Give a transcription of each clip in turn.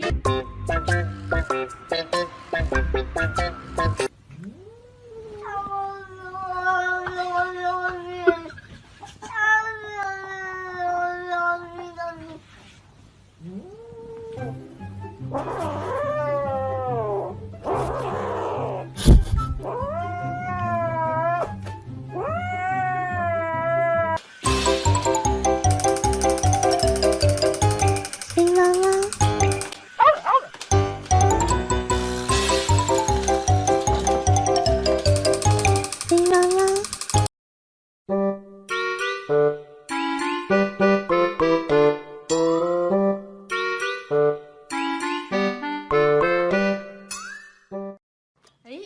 Thank you.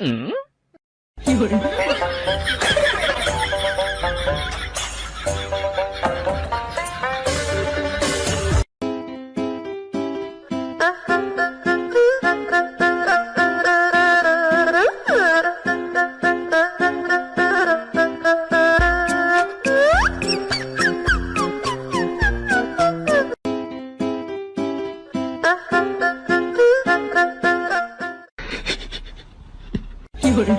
嗯，有人。有人。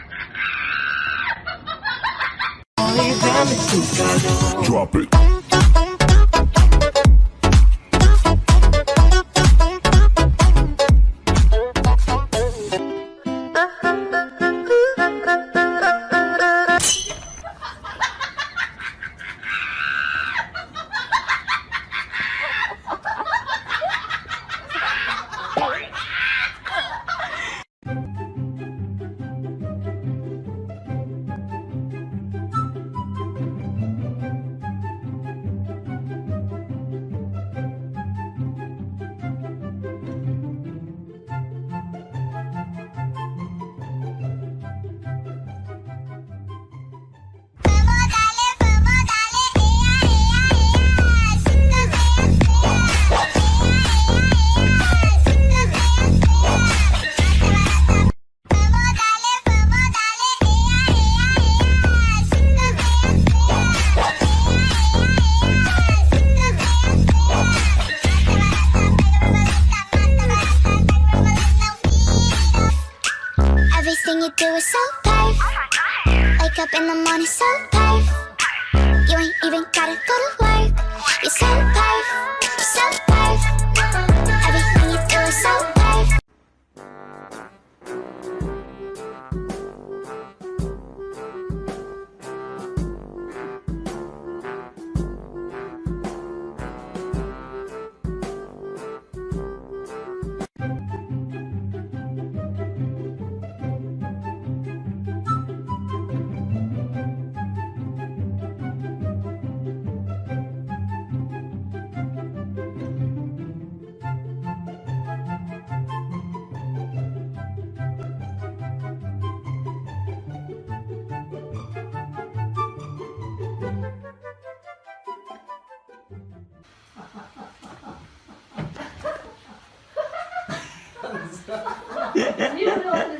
Drop it. money so You ain't even gotta go to you know